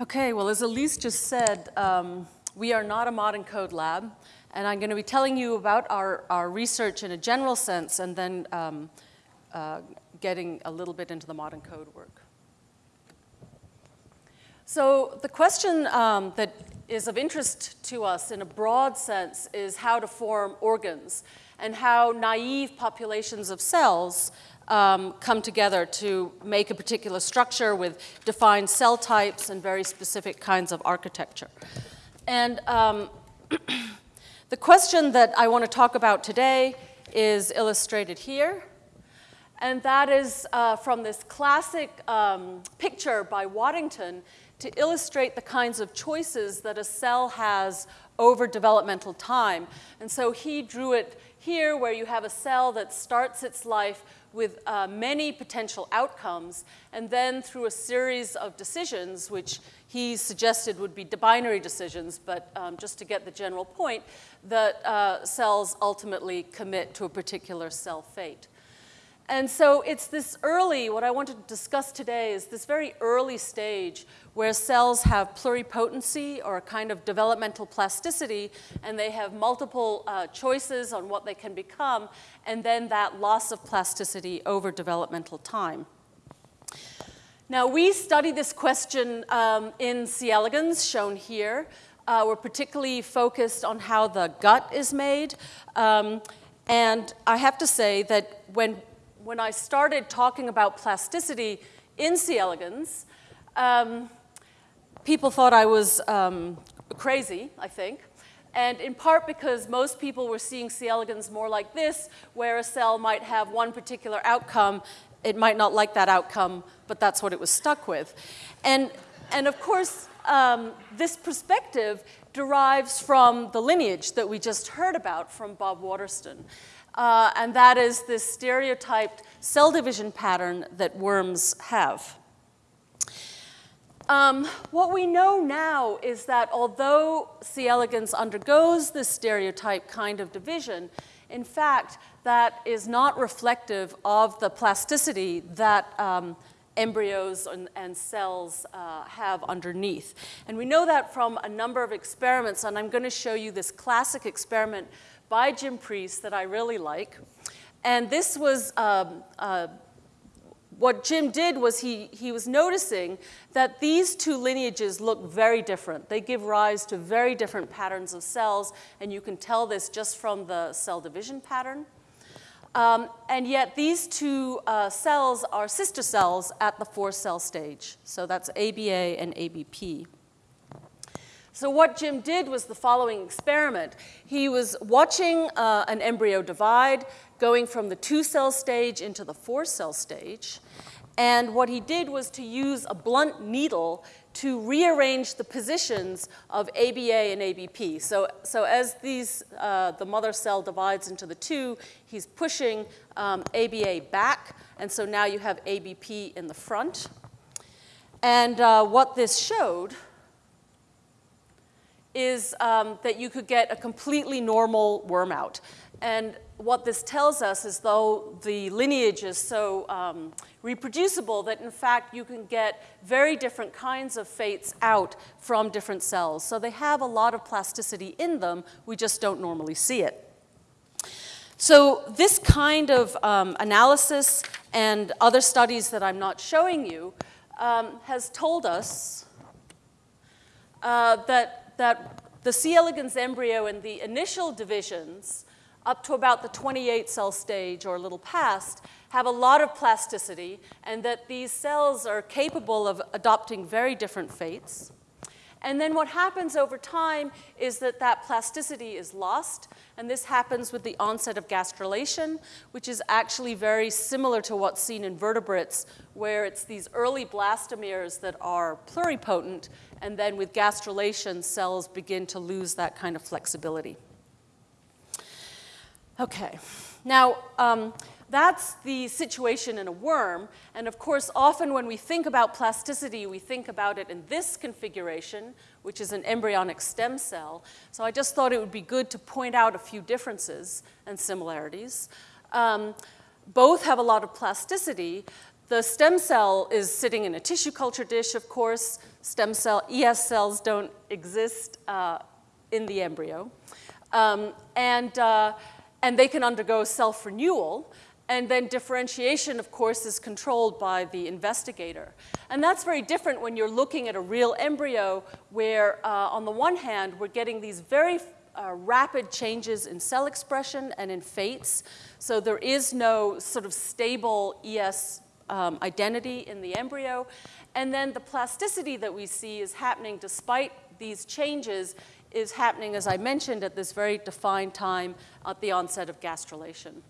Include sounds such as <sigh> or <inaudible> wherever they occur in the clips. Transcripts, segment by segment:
Okay, well, as Elise just said, um, we are not a modENCODE lab, and I'm going to be telling you about our, our research in a general sense and then um, uh, getting a little bit into the modENCODE work. So the question um, that is of interest to us in a broad sense is how to form organs and how naive populations of cells um, come together to make a particular structure with defined cell types and very specific kinds of architecture. And um, <clears throat> the question that I want to talk about today is illustrated here. And that is uh, from this classic um, picture by Waddington to illustrate the kinds of choices that a cell has over developmental time. And so he drew it here where you have a cell that starts its life with uh, many potential outcomes, and then through a series of decisions, which he suggested would be binary decisions, but um, just to get the general point, that uh, cells ultimately commit to a particular cell fate. And so it's this early, what I want to discuss today is this very early stage where cells have pluripotency or a kind of developmental plasticity, and they have multiple uh, choices on what they can become, and then that loss of plasticity over developmental time. Now, we study this question um, in C. elegans, shown here. Uh, we're particularly focused on how the gut is made. Um, and I have to say that when when I started talking about plasticity in C. elegans, um, people thought I was um, crazy, I think. And in part because most people were seeing C. elegans more like this, where a cell might have one particular outcome. It might not like that outcome, but that's what it was stuck with. And, and of course, um, this perspective derives from the lineage that we just heard about from Bob Waterston uh, and that is this stereotyped cell division pattern that worms have. Um, what we know now is that although C. elegans undergoes this stereotype kind of division, in fact, that is not reflective of the plasticity that um, embryos and, and cells uh, have underneath. And we know that from a number of experiments, and I'm going to show you this classic experiment by Jim Priess that I really like. And this was, um, uh, what Jim did was he, he was noticing that these two lineages look very different. They give rise to very different patterns of cells, and you can tell this just from the cell division pattern. Um, and yet these two uh, cells are sister cells at the four cell stage. So that's ABA and ABP. So what Jim did was the following experiment. He was watching uh, an embryo divide, going from the two-cell stage into the four-cell stage. And what he did was to use a blunt needle to rearrange the positions of ABA and ABP. So, so as these, uh, the mother cell divides into the two, he's pushing um, ABA back, and so now you have ABP in the front. And uh, what this showed is um, that you could get a completely normal worm out. And what this tells us is though the lineage is so um, reproducible that in fact you can get very different kinds of fates out from different cells. So they have a lot of plasticity in them, we just don't normally see it. So this kind of um, analysis and other studies that I'm not showing you um, has told us uh, that that the C. elegans embryo in the initial divisions, up to about the 28 cell stage or a little past, have a lot of plasticity, and that these cells are capable of adopting very different fates. And then what happens over time is that that plasticity is lost, and this happens with the onset of gastrulation, which is actually very similar to what's seen in vertebrates, where it's these early blastomeres that are pluripotent, and then with gastrulation, cells begin to lose that kind of flexibility. Okay, now, um, that's the situation in a worm. And of course, often when we think about plasticity, we think about it in this configuration, which is an embryonic stem cell. So I just thought it would be good to point out a few differences and similarities. Um, both have a lot of plasticity. The stem cell is sitting in a tissue culture dish, of course. Stem cell, ES cells don't exist uh, in the embryo. Um, and, uh, and they can undergo self-renewal. And then differentiation, of course, is controlled by the investigator. And that's very different when you're looking at a real embryo where, uh, on the one hand, we're getting these very uh, rapid changes in cell expression and in fates. So there is no sort of stable ES um, identity in the embryo. And then the plasticity that we see is happening despite these changes is happening, as I mentioned, at this very defined time at the onset of gastrulation.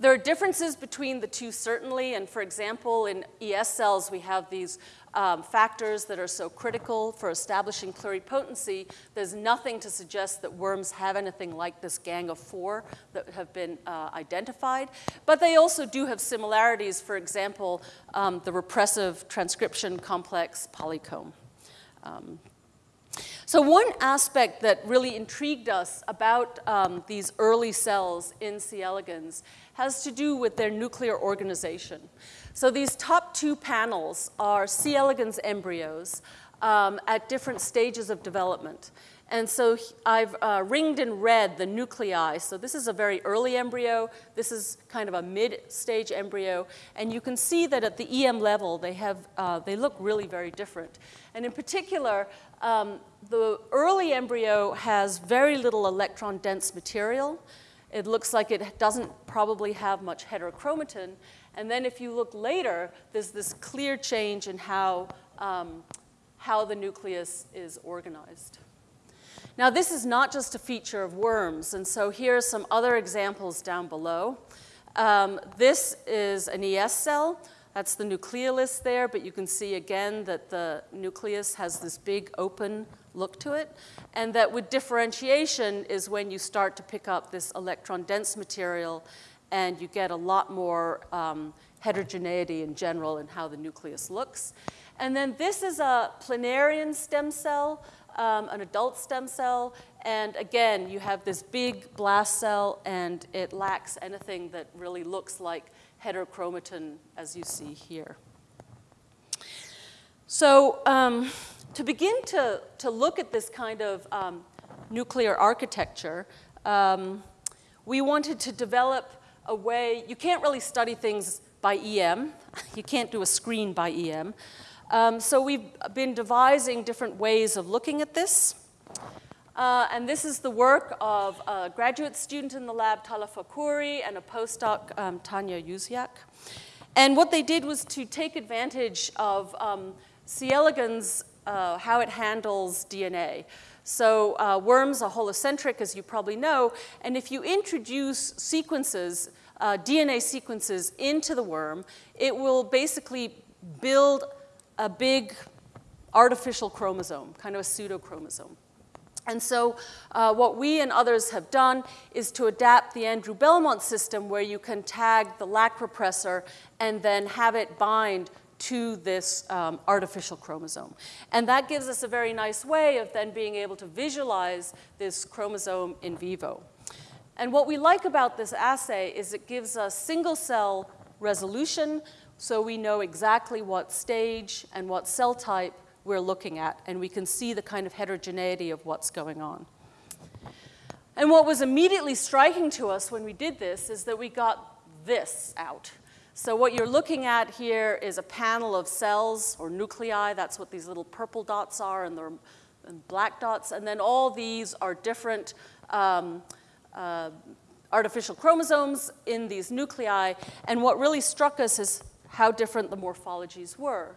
There are differences between the two, certainly, and for example, in ES cells, we have these um, factors that are so critical for establishing pluripotency. There's nothing to suggest that worms have anything like this gang of four that have been uh, identified, but they also do have similarities, for example, um, the repressive transcription complex polycomb. Um, so one aspect that really intrigued us about um, these early cells in C. elegans has to do with their nuclear organization. So these top two panels are C. elegans embryos um, at different stages of development. And so I've uh, ringed in red the nuclei. So this is a very early embryo. This is kind of a mid-stage embryo. And you can see that at the EM level, they, have, uh, they look really very different. And in particular, um, the early embryo has very little electron-dense material. It looks like it doesn't probably have much heterochromatin. And then if you look later, there's this clear change in how, um, how the nucleus is organized. Now, this is not just a feature of worms, and so here are some other examples down below. Um, this is an ES cell. That's the nucleolus there, but you can see again that the nucleus has this big open look to it, and that with differentiation is when you start to pick up this electron-dense material and you get a lot more um, heterogeneity in general in how the nucleus looks. And then this is a planarian stem cell um, an adult stem cell, and again, you have this big blast cell, and it lacks anything that really looks like heterochromatin, as you see here. So um, to begin to, to look at this kind of um, nuclear architecture, um, we wanted to develop a way, you can't really study things by EM, <laughs> you can't do a screen by EM, um, so we've been devising different ways of looking at this. Uh, and this is the work of a graduate student in the lab, Tala Fakhouri, and a postdoc, um, Tanya Yuziak. And what they did was to take advantage of um, C. elegans, uh, how it handles DNA. So uh, worms are holocentric, as you probably know, and if you introduce sequences, uh, DNA sequences into the worm, it will basically build a big artificial chromosome, kind of a pseudochromosome. And so uh, what we and others have done is to adapt the Andrew Belmont system where you can tag the lac repressor and then have it bind to this um, artificial chromosome. And that gives us a very nice way of then being able to visualize this chromosome in vivo. And what we like about this assay is it gives us single cell resolution so we know exactly what stage and what cell type we're looking at, and we can see the kind of heterogeneity of what's going on. And what was immediately striking to us when we did this is that we got this out. So what you're looking at here is a panel of cells or nuclei. That's what these little purple dots are and the black dots. And then all these are different um, uh, artificial chromosomes in these nuclei. And what really struck us is how different the morphologies were.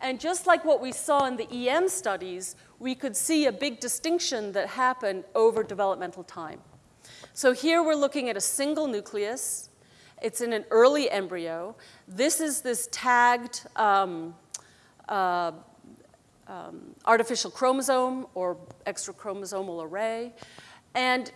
And just like what we saw in the EM studies, we could see a big distinction that happened over developmental time. So here we're looking at a single nucleus. It's in an early embryo. This is this tagged um, uh, um, artificial chromosome or extra chromosomal array. And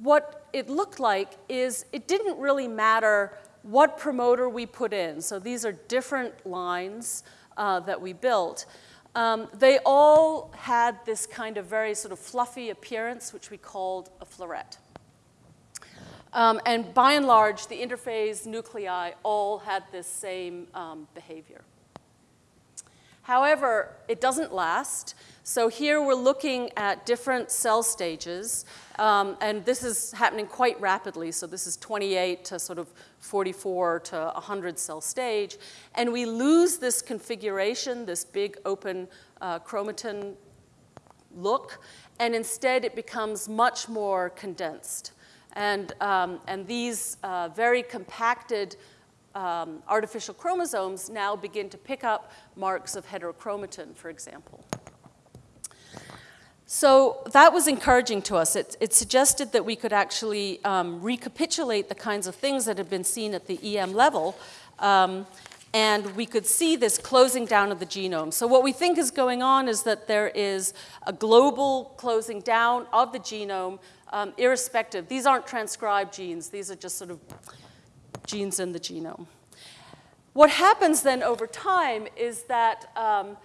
what it looked like is it didn't really matter what promoter we put in. So these are different lines uh, that we built. Um, they all had this kind of very sort of fluffy appearance, which we called a floret. Um, and by and large, the interphase nuclei all had this same um, behavior. However, it doesn't last. So here we're looking at different cell stages, um, and this is happening quite rapidly. So this is 28 to sort of 44 to 100 cell stage. And we lose this configuration, this big open uh, chromatin look, and instead it becomes much more condensed. And, um, and these uh, very compacted um, artificial chromosomes now begin to pick up marks of heterochromatin, for example. So that was encouraging to us. It, it suggested that we could actually um, recapitulate the kinds of things that had been seen at the EM level, um, and we could see this closing down of the genome. So what we think is going on is that there is a global closing down of the genome, um, irrespective. These aren't transcribed genes. These are just sort of genes in the genome. What happens then over time is that um,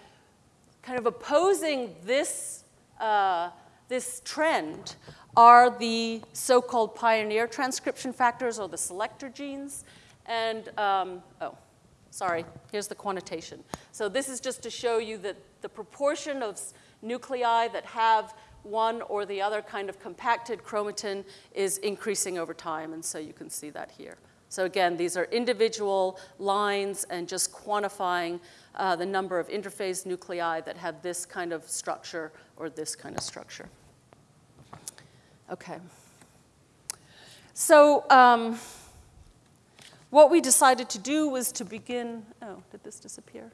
kind of opposing this uh, this trend are the so-called pioneer transcription factors or the selector genes. And, um, oh, sorry, here's the quantitation. So this is just to show you that the proportion of nuclei that have one or the other kind of compacted chromatin is increasing over time, and so you can see that here. So again, these are individual lines and just quantifying uh, the number of interphase nuclei that have this kind of structure or this kind of structure. Okay. So um, what we decided to do was to begin, oh, did this disappear?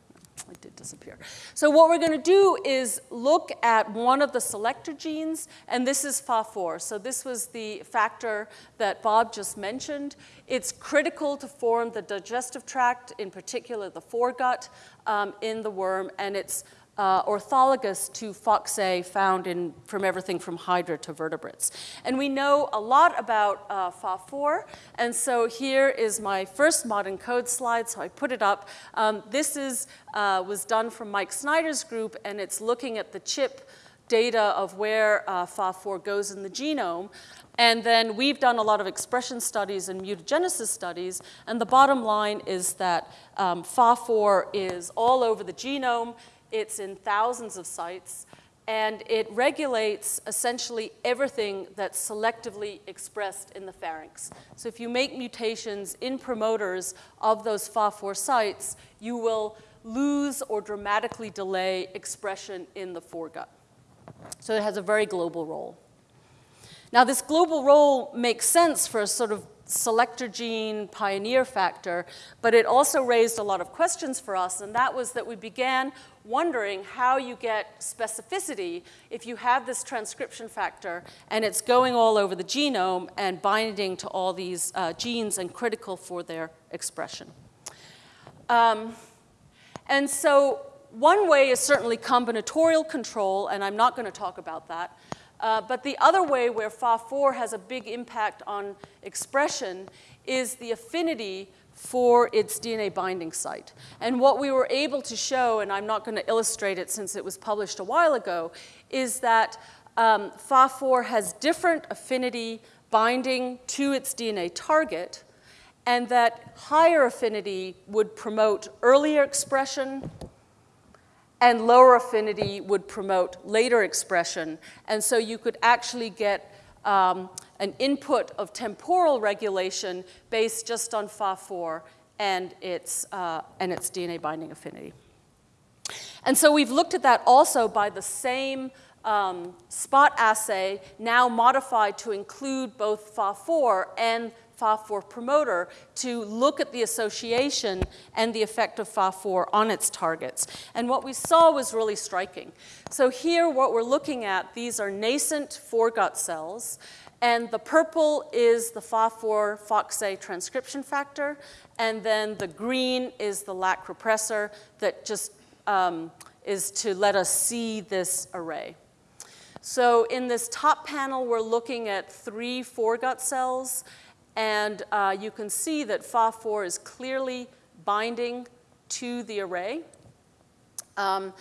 It did disappear. So what we're going to do is look at one of the selector genes, and this is PHA-4. So this was the factor that Bob just mentioned. It's critical to form the digestive tract, in particular the foregut, um, in the worm, and it's uh, orthologous to FOXA found in, from everything from hydra to vertebrates. And we know a lot about uh, PHA-4, and so here is my first modENCODE slide, so I put it up. Um, this is, uh, was done from Mike Snyder's group, and it's looking at the chip data of where uh, PHA-4 goes in the genome. And then we've done a lot of expression studies and mutagenesis studies, and the bottom line is that um, PHA-4 is all over the genome. It's in thousands of sites, and it regulates essentially everything that's selectively expressed in the pharynx. So if you make mutations in promoters of those PHA-4 sites, you will lose or dramatically delay expression in the foregut. So it has a very global role. Now, this global role makes sense for a sort of selector gene pioneer factor, but it also raised a lot of questions for us, and that was that we began wondering how you get specificity if you have this transcription factor and it's going all over the genome and binding to all these uh, genes and critical for their expression. Um, and so one way is certainly combinatorial control, and I'm not going to talk about that. Uh, but the other way where PHA-4 has a big impact on expression is the affinity for its DNA binding site. And what we were able to show, and I'm not going to illustrate it since it was published a while ago, is that um, PHA-4 has different affinity binding to its DNA target, and that higher affinity would promote earlier expression and lower affinity would promote later expression. And so you could actually get um, an input of temporal regulation based just on PHA-4 and its, uh, and its DNA binding affinity. And so we've looked at that also by the same um, spot assay, now modified to include both PHA-4 and PHA-4 promoter to look at the association and the effect of PHA-4 on its targets. And what we saw was really striking. So here what we're looking at, these are nascent foregut cells, and the purple is the PHA-4 FOXA transcription factor, and then the green is the LAC repressor that just um, is to let us see this array. So in this top panel, we're looking at three foregut cells, and uh, you can see that PHA-4 is clearly binding to the array. Um,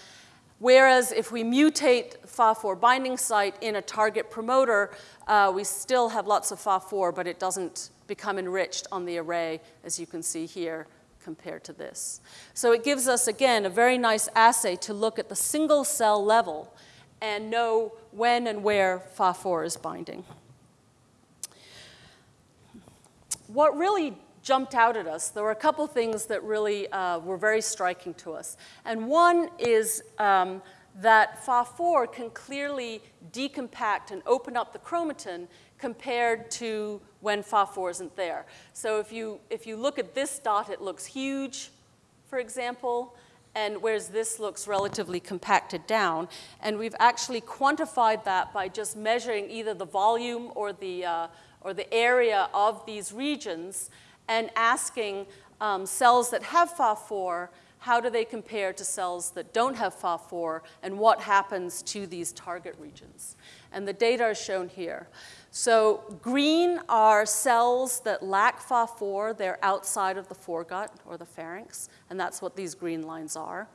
Whereas if we mutate PHA-4 binding site in a target promoter, uh, we still have lots of PHA-4, but it doesn't become enriched on the array, as you can see here, compared to this. So it gives us, again, a very nice assay to look at the single cell level and know when and where PHA-4 is binding. What really jumped out at us. There were a couple things that really uh, were very striking to us. And one is um, that PHA-4 can clearly decompact and open up the chromatin compared to when PHA-4 isn't there. So if you, if you look at this dot, it looks huge, for example, and whereas this looks relatively compacted down. And we've actually quantified that by just measuring either the volume or the, uh, or the area of these regions and asking um, cells that have PHA-4, how do they compare to cells that don't have PHA-4, and what happens to these target regions. And the data are shown here. So green are cells that lack PHA-4. They're outside of the foregut or the pharynx, and that's what these green lines are.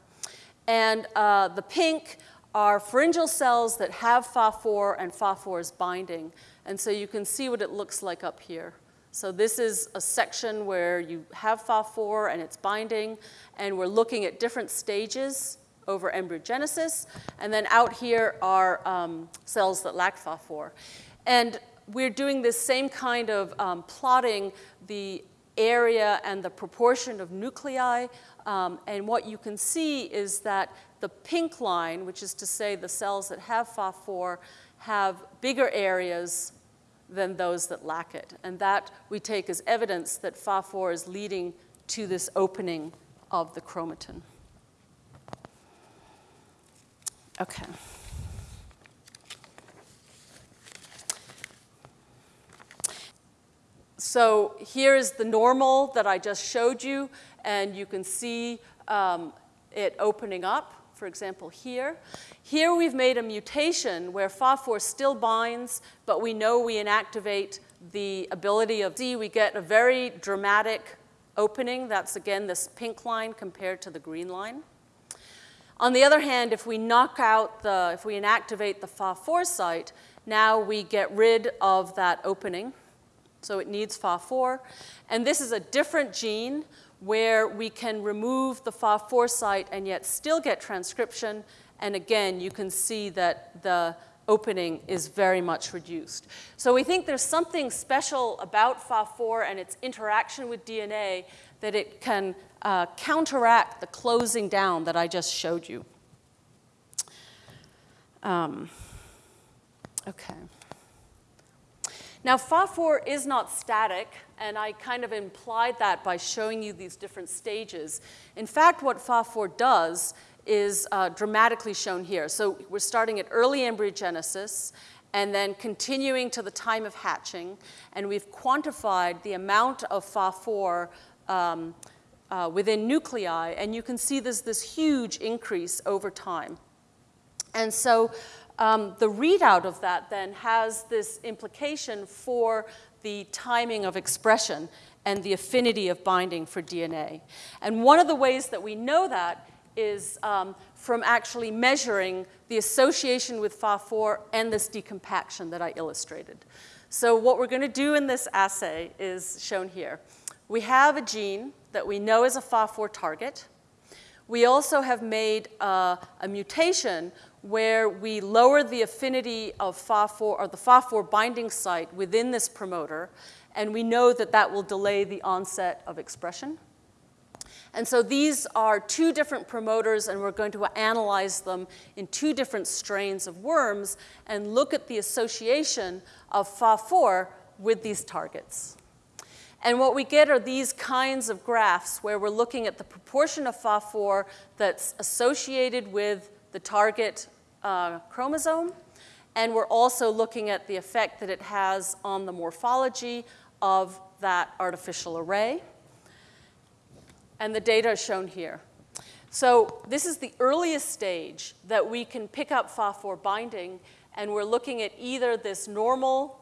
And uh, the pink are pharyngeal cells that have PHA-4 and PHA-4 is binding. And so you can see what it looks like up here. So this is a section where you have PHA-4 and it's binding, and we're looking at different stages over embryogenesis. And then out here are um, cells that lack PHA-4. And we're doing this same kind of um, plotting the area and the proportion of nuclei. Um, and what you can see is that the pink line, which is to say the cells that have PHA-4, have bigger areas than those that lack it. And that we take as evidence that PHA-4 is leading to this opening of the chromatin. Okay. So here is the normal that I just showed you, and you can see um, it opening up for example, here. Here we've made a mutation where PHA-4 still binds, but we know we inactivate the ability of D. We get a very dramatic opening. That's, again, this pink line compared to the green line. On the other hand, if we knock out the, if we inactivate the PHA-4 site, now we get rid of that opening. So it needs PHA-4. And this is a different gene where we can remove the PHA-4 site and yet still get transcription. And again, you can see that the opening is very much reduced. So we think there's something special about PHA-4 and its interaction with DNA that it can uh, counteract the closing down that I just showed you. Um, okay. Now, PHA-4 is not static, and I kind of implied that by showing you these different stages. In fact, what PHA-4 does is uh, dramatically shown here. So we're starting at early embryogenesis and then continuing to the time of hatching, and we've quantified the amount of PHA-4 um, uh, within nuclei, and you can see there's this huge increase over time. And so um, the readout of that then has this implication for the timing of expression and the affinity of binding for DNA. And one of the ways that we know that is um, from actually measuring the association with PHA-4 and this decompaction that I illustrated. So what we're going to do in this assay is shown here. We have a gene that we know is a PHA-4 target. We also have made uh, a mutation where we lower the affinity of PHA-4 or the PHA-4 binding site within this promoter, and we know that that will delay the onset of expression. And so these are two different promoters, and we're going to analyze them in two different strains of worms and look at the association of PHA-4 with these targets. And what we get are these kinds of graphs where we're looking at the proportion of PHA-4 that's associated with the target uh, chromosome, and we're also looking at the effect that it has on the morphology of that artificial array. And the data is shown here. So this is the earliest stage that we can pick up PHA-4 binding, and we're looking at either this normal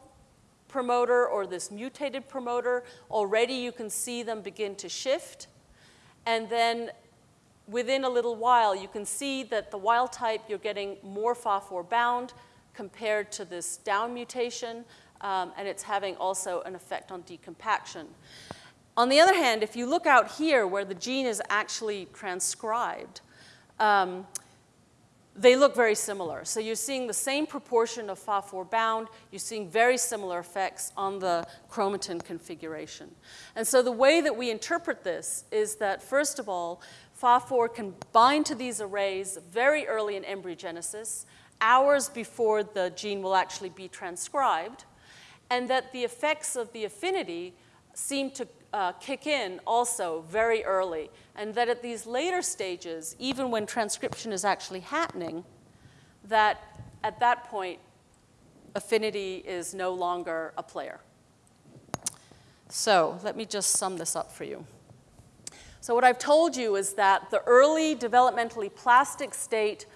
promoter or this mutated promoter. Already you can see them begin to shift. And then within a little while, you can see that the wild type, you're getting more PHA-4 bound compared to this down mutation, um, and it's having also an effect on decompaction. On the other hand, if you look out here where the gene is actually transcribed, um, they look very similar. So you're seeing the same proportion of PHA-4 bound, you're seeing very similar effects on the chromatin configuration. And so the way that we interpret this is that, first of all, PHA-4 can bind to these arrays very early in embryogenesis, hours before the gene will actually be transcribed, and that the effects of the affinity seem to uh, kick in also very early, and that at these later stages, even when transcription is actually happening, that at that point, affinity is no longer a player. So let me just sum this up for you. So what I've told you is that the early developmentally plastic state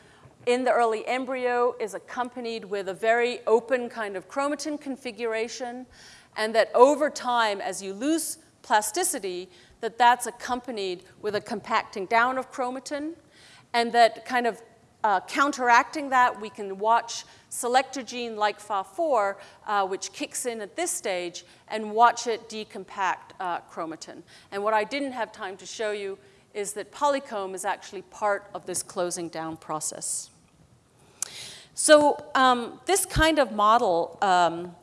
in the early embryo is accompanied with a very open kind of chromatin configuration, and that over time, as you lose plasticity, that that's accompanied with a compacting down of chromatin, and that kind of uh, counteracting that, we can watch selector gene like PHA-4, uh, which kicks in at this stage, and watch it decompact uh, chromatin. And what I didn't have time to show you is that polycomb is actually part of this closing down process. So um, this kind of model um,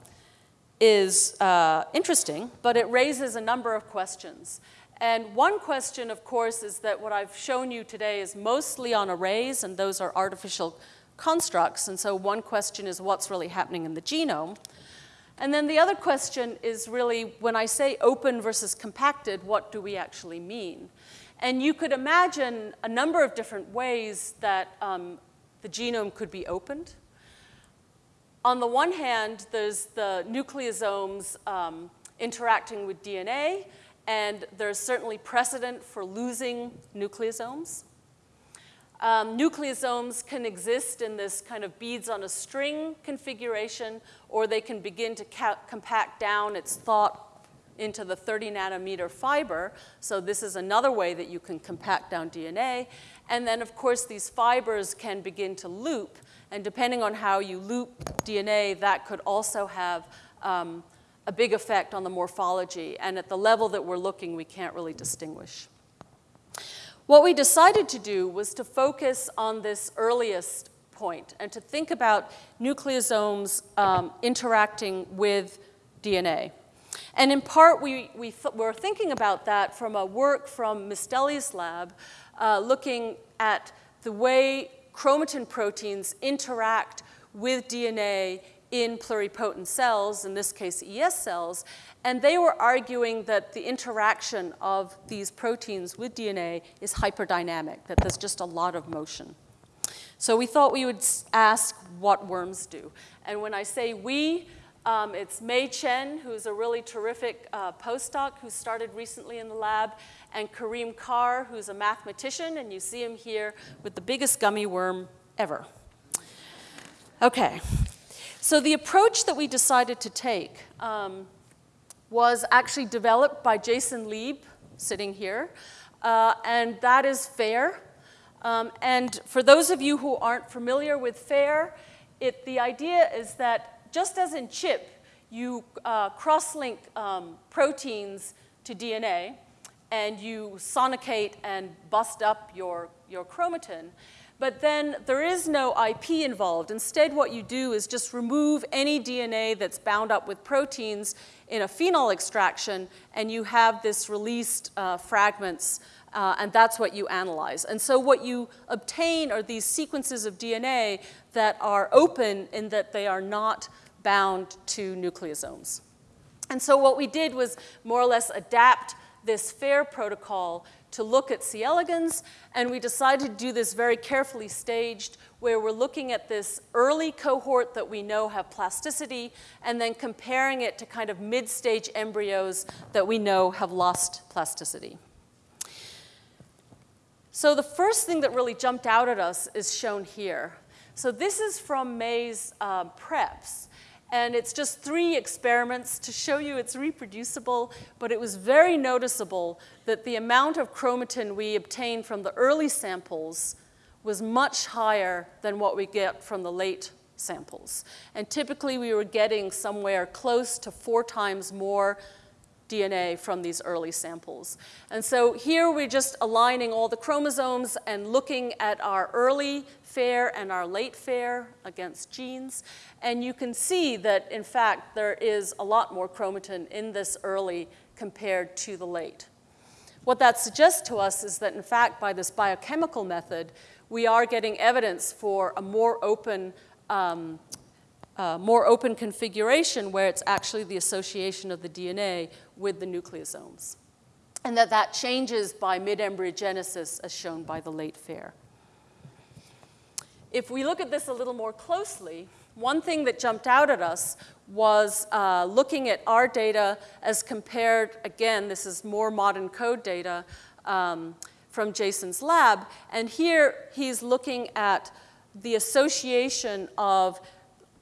is uh, interesting, but it raises a number of questions. And one question, of course, is that what I've shown you today is mostly on arrays, and those are artificial constructs. And so one question is what's really happening in the genome? And then the other question is really, when I say open versus compacted, what do we actually mean? And you could imagine a number of different ways that um, the genome could be opened. On the one hand, there's the nucleosomes um, interacting with DNA, and there's certainly precedent for losing nucleosomes. Um, nucleosomes can exist in this kind of beads on a string configuration, or they can begin to compact down, it's thought, into the 30 nanometer fiber. So this is another way that you can compact down DNA. And then, of course, these fibers can begin to loop. And depending on how you loop DNA, that could also have um, a big effect on the morphology. And at the level that we're looking, we can't really distinguish. What we decided to do was to focus on this earliest point and to think about nucleosomes um, interacting with DNA. And in part, we, we th were thinking about that from a work from Misteli's lab, uh, looking at the way chromatin proteins interact with DNA in pluripotent cells, in this case ES cells, and they were arguing that the interaction of these proteins with DNA is hyperdynamic, that there's just a lot of motion. So we thought we would ask what worms do. And when I say we, um, it's Mei Chen, who's a really terrific uh, postdoc who started recently in the lab, and Kareem Kar, who's a mathematician, and you see him here with the biggest gummy worm ever. Okay, so the approach that we decided to take um, was actually developed by Jason Lieb, sitting here, uh, and that is FAIRE. Um, and for those of you who aren't familiar with FAIRE, it, the idea is that just as in CHIP, you uh, cross-link um, proteins to DNA, and you sonicate and bust up your, your chromatin. But then there is no IP involved. Instead, what you do is just remove any DNA that's bound up with proteins in a phenol extraction, and you have this released uh, fragments, uh, and that's what you analyze. And so what you obtain are these sequences of DNA that are open in that they are not bound to nucleosomes. And so what we did was more or less adapt this FAIRE protocol to look at C. elegans, and we decided to do this very carefully staged, where we're looking at this early cohort that we know have plasticity, and then comparing it to kind of mid-stage embryos that we know have lost plasticity. So the first thing that really jumped out at us is shown here. So this is from Mei's uh, preps. And it's just three experiments to show you it's reproducible, but it was very noticeable that the amount of chromatin we obtained from the early samples was much higher than what we get from the late samples. And typically we were getting somewhere close to four times more DNA from these early samples. And so here we're just aligning all the chromosomes and looking at our early FAIRE and our late FAIRE against genes. And you can see that, in fact, there is a lot more chromatin in this early compared to the late. What that suggests to us is that, in fact, by this biochemical method, we are getting evidence for a more open um, uh, more open configuration where it's actually the association of the DNA with the nucleosomes. And that that changes by mid-embryogenesis as shown by the late FAIRE. If we look at this a little more closely, one thing that jumped out at us was uh, looking at our data as compared, again, this is more modENCODE data um, from Jason's lab, and here he's looking at the association of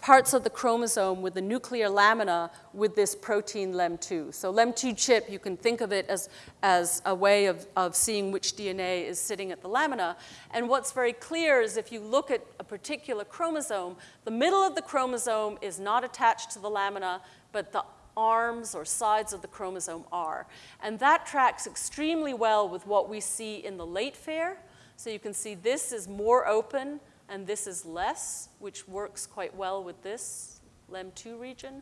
parts of the chromosome with the nuclear lamina with this protein LEM2. So LEM2 chip, you can think of it as, as a way of, of seeing which DNA is sitting at the lamina. And what's very clear is if you look at a particular chromosome, the middle of the chromosome is not attached to the lamina, but the arms or sides of the chromosome are. And that tracks extremely well with what we see in the late FAIRE. So you can see this is more open and this is less, which works quite well with this LEM2 region.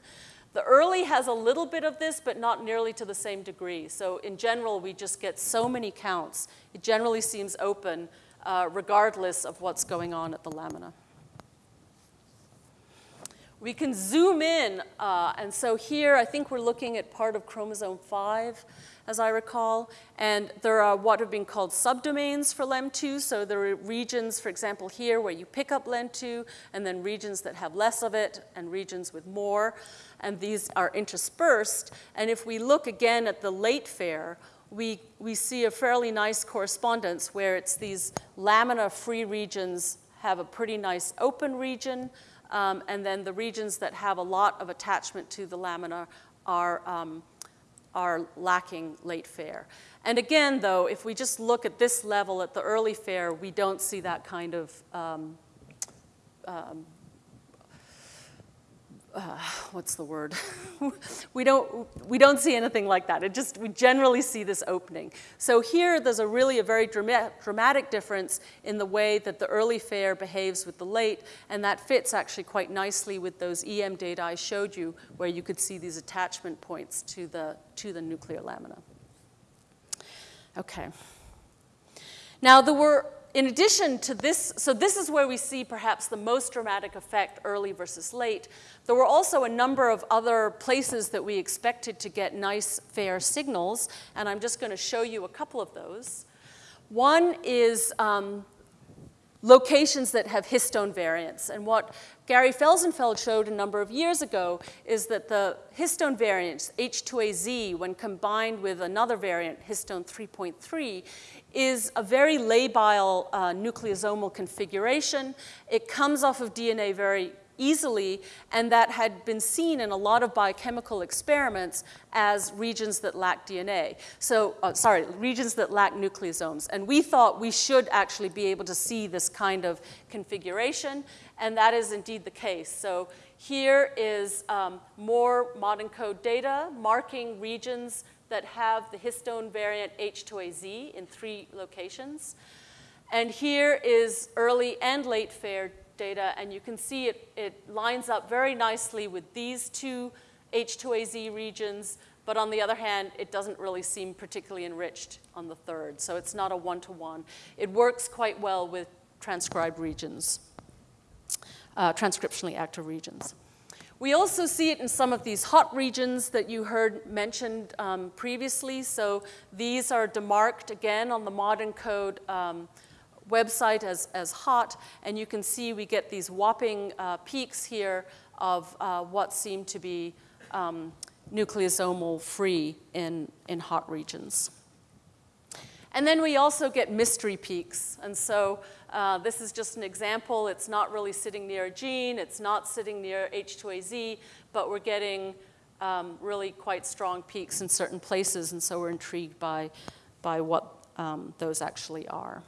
The early has a little bit of this, but not nearly to the same degree. So in general, we just get so many counts. It generally seems open, uh, regardless of what's going on at the lamina. We can zoom in, uh, and so here I think we're looking at part of chromosome 5 as I recall. And there are what have been called subdomains for LEM2. So there are regions, for example, here where you pick up LEM2, and then regions that have less of it, and regions with more. And these are interspersed. And if we look again at the late FAIRE, we, we see a fairly nice correspondence where it's these lamina-free regions have a pretty nice open region, um, and then the regions that have a lot of attachment to the lamina are um, are lacking late FAIRE. And again, though, if we just look at this level at the early FAIRE, we don't see that kind of um, um, uh, <sighs> what's the word? <laughs> we, don't, we don't see anything like that. It just, we generally see this opening. So here, there's a really a very drama dramatic difference in the way that the early FAIRE behaves with the late, and that fits actually quite nicely with those EM data I showed you, where you could see these attachment points to the, to the nuclear lamina. Okay. Now, there were in addition to this, so this is where we see perhaps the most dramatic effect early versus late. There were also a number of other places that we expected to get nice FAIRE signals, and I'm just going to show you a couple of those. One is um, locations that have histone variants. And what Gary Felsenfeld showed a number of years ago is that the histone variants, H2AZ, when combined with another variant, histone 3.3, is a very labile uh, nucleosomal configuration. It comes off of DNA very easily, and that had been seen in a lot of biochemical experiments as regions that lack DNA. So, uh, sorry, regions that lack nucleosomes. And we thought we should actually be able to see this kind of configuration, and that is indeed the case. So here is um, more modENCODE data marking regions that have the histone variant H2AZ in three locations. And here is early and late FAIRE data, and you can see it, it lines up very nicely with these two H2AZ regions, but on the other hand, it doesn't really seem particularly enriched on the third, so it's not a one-to-one. -one. It works quite well with transcribed regions, uh, transcriptionally active regions. We also see it in some of these hot regions that you heard mentioned um, previously. So these are demarked again on the modENCODE um, website as, as hot, and you can see we get these whopping uh, peaks here of uh, what seem to be um, nucleosomal free in, in hot regions. And then we also get mystery peaks. And so uh, this is just an example. It's not really sitting near a gene. It's not sitting near H2AZ, but we're getting um, really quite strong peaks in certain places. And so we're intrigued by, by what um, those actually are.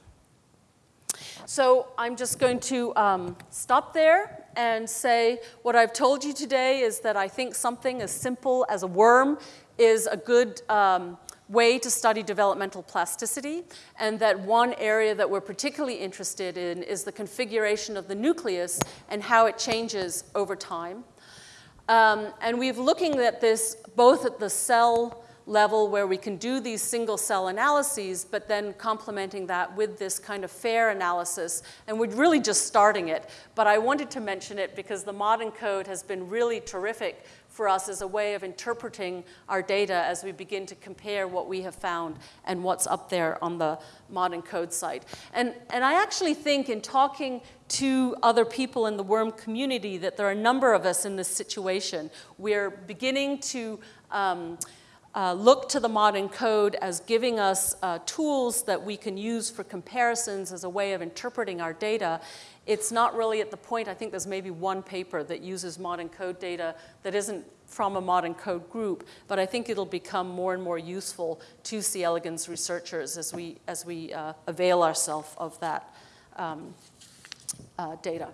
So I'm just going to um, stop there and say what I've told you today is that I think something as simple as a worm is a good um, way to study developmental plasticity, and that one area that we're particularly interested in is the configuration of the nucleus and how it changes over time. Um, and we've looking at this both at the cell level where we can do these single cell analyses, but then complementing that with this kind of FAIRE analysis. And we're really just starting it. But I wanted to mention it because the modENCODE has been really terrific for us as a way of interpreting our data as we begin to compare what we have found and what's up there on the modENCODE site. And, and I actually think in talking to other people in the worm community that there are a number of us in this situation. We're beginning to um, uh, look to the modENCODE as giving us uh, tools that we can use for comparisons as a way of interpreting our data. It's not really at the point, I think there's maybe one paper that uses modENCODE data that isn't from a modENCODE group, but I think it'll become more and more useful to C. elegans researchers as we, as we uh, avail ourselves of that um, uh, data.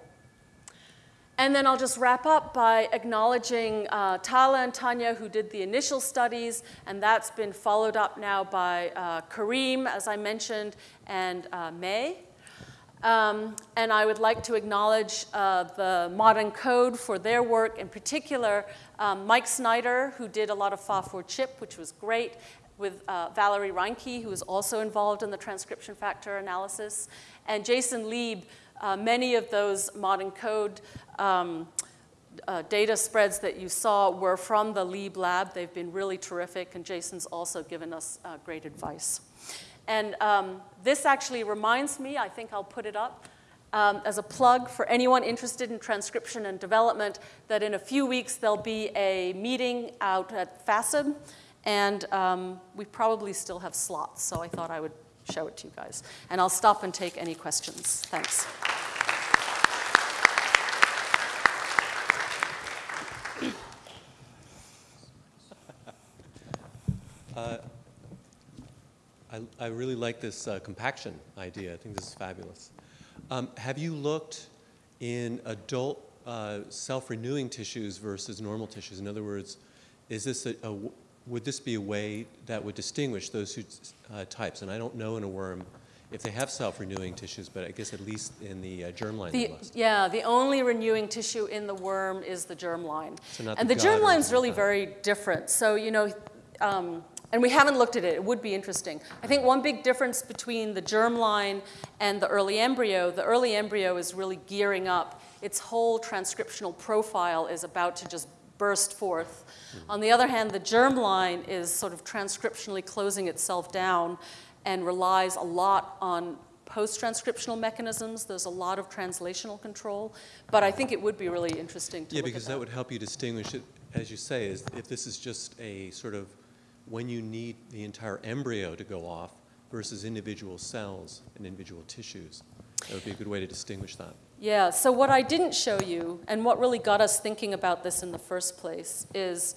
And then I'll just wrap up by acknowledging uh, Tala and Tanya, who did the initial studies, and that's been followed up now by uh, Kareem, as I mentioned, and uh, Mei. Um, and I would like to acknowledge uh, the ModENCODE for their work, in particular, um, Mike Snyder, who did a lot of FOSS4CHIP, which was great, with uh, Valerie Reinke, who was also involved in the transcription factor analysis, and Jason Lieb, uh, many of those ModENCODE um, uh, data spreads that you saw were from the Lieb lab. They've been really terrific, and Jason's also given us uh, great advice. And um, this actually reminds me, I think I'll put it up, um, as a plug for anyone interested in transcription and development, that in a few weeks there'll be a meeting out at FASEB, and um, we probably still have slots, so I thought I would show it to you guys. And I'll stop and take any questions. Thanks. Uh, I, I, really like this uh, compaction idea. I think this is fabulous. Um, have you looked in adult uh, self-renewing tissues versus normal tissues? In other words, is this a, a, would this be a way that would distinguish those two uh, types? And I don't know in a worm if they have self-renewing tissues, but I guess at least in the uh, germline the, Yeah, the only renewing tissue in the worm is the germline. So and the, the germline is really very different. So, you know, um, and we haven't looked at it. It would be interesting. I think one big difference between the germline and the early embryo, the early embryo is really gearing up. Its whole transcriptional profile is about to just burst forth. Mm-hmm. On the other hand, the germline is sort of transcriptionally closing itself down and relies a lot on post-transcriptional mechanisms. There's a lot of translational control, but I think it would be really interesting to Yeah, because that. that would help you distinguish it, as you say, is if this is just a sort of when you need the entire embryo to go off versus individual cells and individual tissues. That would be a good way to distinguish that. Yeah, so what I didn't show you, and what really got us thinking about this in the first place, is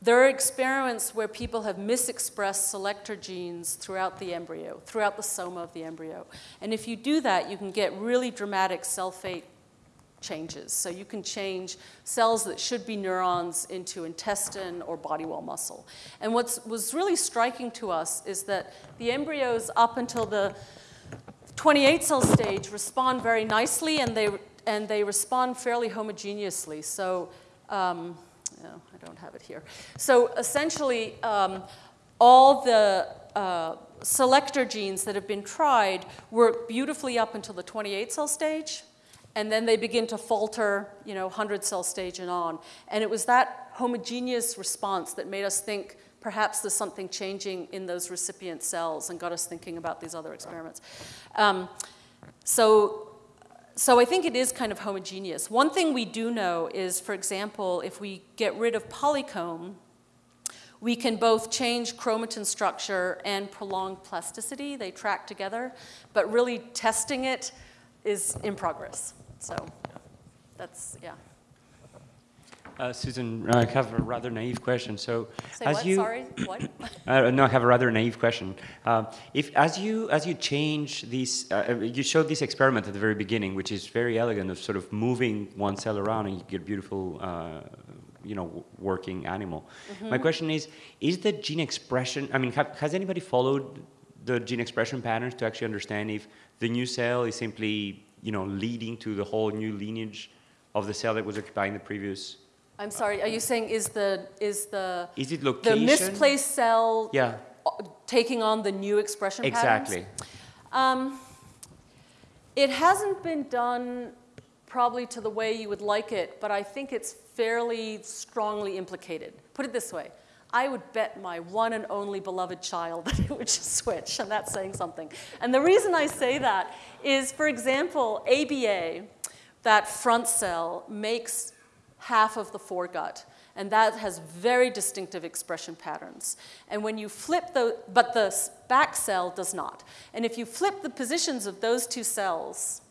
there are experiments where people have misexpressed selector genes throughout the embryo, throughout the soma of the embryo. And if you do that, you can get really dramatic cell fate changes. So you can change cells that should be neurons into intestine or body wall muscle. And what was really striking to us is that the embryos up until the 28 cell stage respond very nicely and they, and they respond fairly homogeneously. So, um, no, I don't have it here. So essentially, um, all the uh, selector genes that have been tried work beautifully up until the 28 cell stage and then they begin to falter, you know, 100 cell stage and on. And it was that homogeneous response that made us think perhaps there's something changing in those recipient cells and got us thinking about these other experiments. Um, so, so I think it is kind of homogeneous. One thing we do know is, for example, if we get rid of polycomb, we can both change chromatin structure and prolong plasticity. They track together, but really testing it is in progress. So that's, yeah. Uh, Susan, I have a rather naive question. So, Say as what, you, sorry, what? <coughs> Uh, no, I have a rather naive question. Uh, if as you as you change these, uh, you showed this experiment at the very beginning, which is very elegant, of sort of moving one cell around and you get beautiful, uh, you know, working animal. Mm-hmm. My question is: Is the gene expression? I mean, have, has anybody followed the gene expression patterns to actually understand if the new cell is simply, you know, leading to the whole new lineage of the cell that was occupying the previous? I'm sorry, are you saying is the, is the, Is it location? the misplaced cell Yeah, uh, taking on the new expression patterns? exactly. Um, it hasn't been done probably to the way you would like it, but I think it's fairly strongly implicated. Put it this way. I would bet my one and only beloved child <laughs> that it would just switch, and that's saying something. And the reason I say that is, for example, ABA, that front cell, makes half of the foregut. And that has very distinctive expression patterns. And when you flip the, but the back cell does not. And if you flip the positions of those two cells,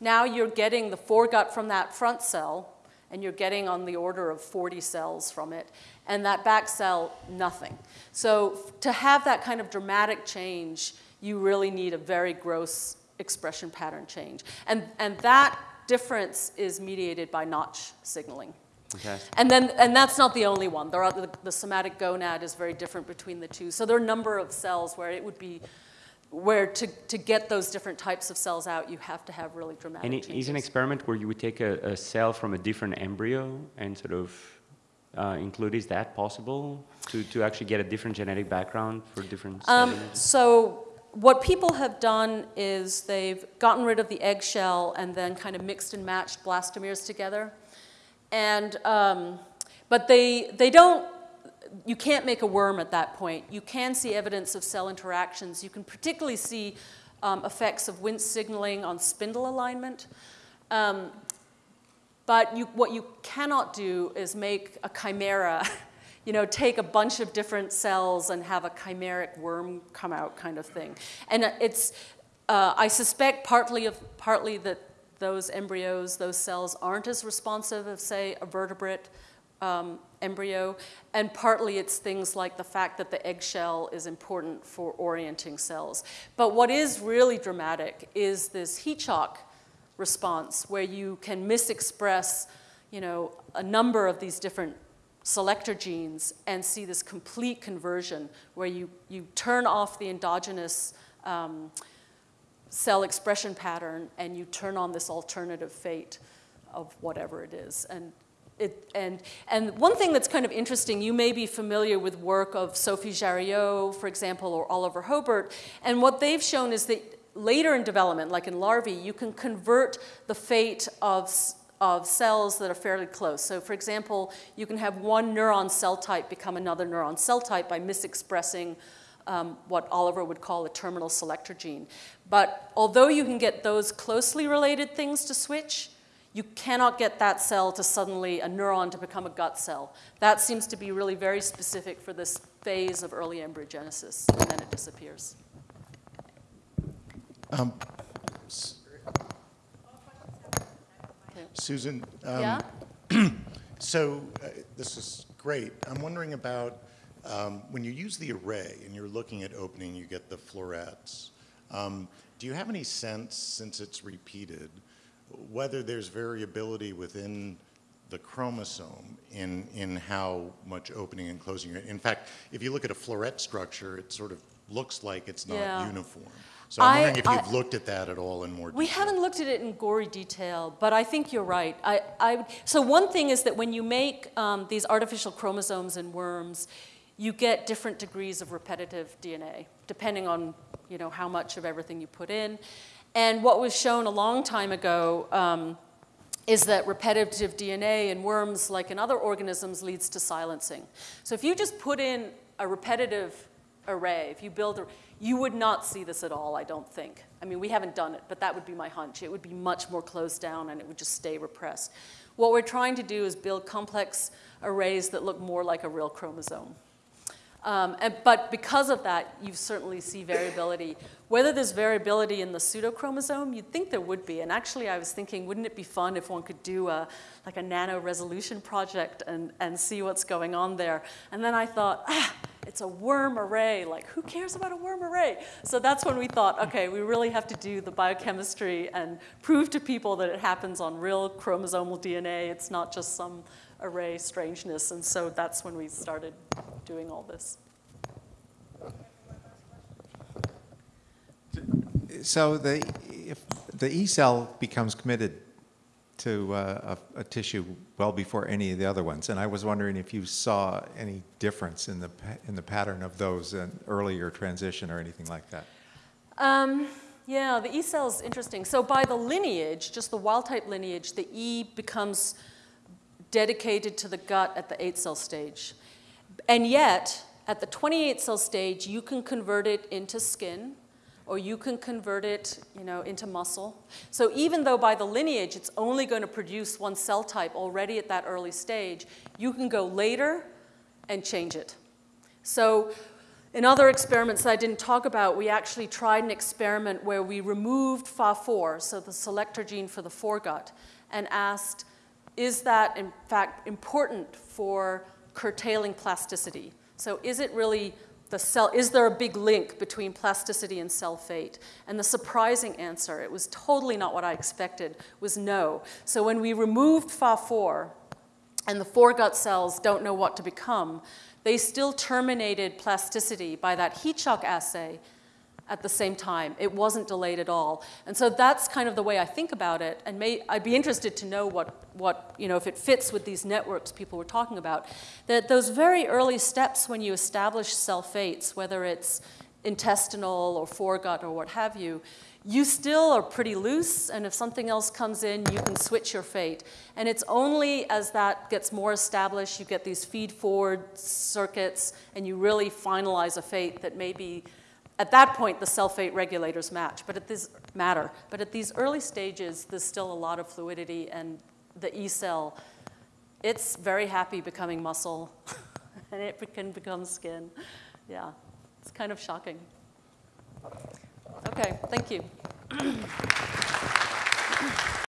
now you're getting the foregut from that front cell, and you're getting on the order of 40 cells from it, and that back cell, nothing. So to have that kind of dramatic change, you really need a very gross expression pattern change. And, and that difference is mediated by notch signaling. Okay. And then, and that's not the only one. There are the, the somatic gonad is very different between the two. So there are a number of cells where it would be, where to, to get those different types of cells out, you have to have really dramatic And it changes. is an experiment where you would take a, a cell from a different embryo and sort of uh, include, is that possible? To, to actually get a different genetic background for different Um, so what people have done is they've gotten rid of the eggshell and then kind of mixed and matched blastomeres together. And, um, but they, they don't, you can't make a worm at that point. You can see evidence of cell interactions. You can particularly see um, effects of Wnt signaling on spindle alignment. Um, but you, what you cannot do is make a chimera, <laughs> you know, take a bunch of different cells and have a chimeric worm come out kind of thing. And it's, uh, I suspect partly, of, partly that those embryos, those cells aren't as responsive as, say, a vertebrate um, embryo, and partly it's things like the fact that the eggshell is important for orienting cells. But what is really dramatic is this heat shock response where you can misexpress, you know, a number of these different selector genes and see this complete conversion where you, you turn off the endogenous um, cell expression pattern and you turn on this alternative fate of whatever it is. And, it, and, and one thing that's kind of interesting, you may be familiar with work of Sophie Jarriault, for example, or Oliver Hobert, and what they've shown is that later in development, like in larvae, you can convert the fate of, of cells that are fairly close. So for example, you can have one neuron cell type become another neuron cell type by misexpressing um, what Oliver would call a terminal selector gene. But although you can get those closely related things to switch, you cannot get that cell to suddenly, a neuron to become a gut cell. That seems to be really very specific for this phase of early embryogenesis, and then it disappears. Okay. Susan, um, Yeah? <clears throat> so uh, this is great. I'm wondering about um, when you use the array and you're looking at opening, you get the florets. Um, do you have any sense, since it's repeated, whether there's variability within the chromosome in, in how much opening and closing? In fact, if you look at a floret structure, it sort of looks like it's not Yeah. uniform. So I'm I- wondering if I- you've looked at that at all in more detail. We haven't looked at it in gory detail, but I think you're right. I, I, so one thing is that when you make um, these artificial chromosomes in worms, you get different degrees of repetitive DNA, depending on you know, how much of everything you put in. And what was shown a long time ago um, is that repetitive DNA in worms, like in other organisms, leads to silencing. So if you just put in a repetitive array, if you build a, you would not see this at all, I don't think. I mean, we haven't done it, but that would be my hunch. It would be much more closed down and it would just stay repressed. What we're trying to do is build complex arrays that look more like a real chromosome. Um, and, but because of that, you certainly see variability. Whether there's variability in the pseudochromosome, you'd think there would be. And actually, I was thinking, wouldn't it be fun if one could do a, like a nano resolution project and, and see what's going on there? And then I thought, ah, it's a worm array. Like, who cares about a worm array? So that's when we thought, okay, we really have to do the biochemistry and prove to people that it happens on real chromosomal DNA. It's not just some array strangeness. And so that's when we started doing all this. So the, if the E cell becomes committed to uh, a, a tissue well before any of the other ones, and I was wondering if you saw any difference in the in the pattern of those in earlier transition or anything like that. Um, yeah, the E cell is interesting. So by the lineage, just the wild type lineage, the E becomes dedicated to the gut at the eight cell stage. And yet, at the 28 cell stage, you can convert it into skin or you can convert it you know, into muscle. So even though by the lineage it's only going to produce one cell type already at that early stage, you can go later and change it. So in other experiments that I didn't talk about, we actually tried an experiment where we removed PHA-4, so the selector gene for the foregut, and asked, is that in fact important for curtailing plasticity? So is it really the cell, is there a big link between plasticity and cell fate? And the surprising answer, it was totally not what I expected, was no. So when we removed PHA-4 and the foregut cells don't know what to become, they still terminated plasticity by that heat shock assay at the same time. It wasn't delayed at all. And so that's kind of the way I think about it. And may, I'd be interested to know what, what, you know, if it fits with these networks people were talking about. That those very early steps when you establish cell fates, whether it's intestinal or foregut or what have you, you still are pretty loose, and if something else comes in, you can switch your fate. And it's only as that gets more established, you get these feed-forward circuits, and you really finalize a fate that maybe at that point, the cell fate regulators match, but at this matter. But at these early stages, there's still a lot of fluidity, and the E cell, it's very happy becoming muscle, <laughs> and it can become skin. Yeah, it's kind of shocking. Okay, thank you. <clears throat>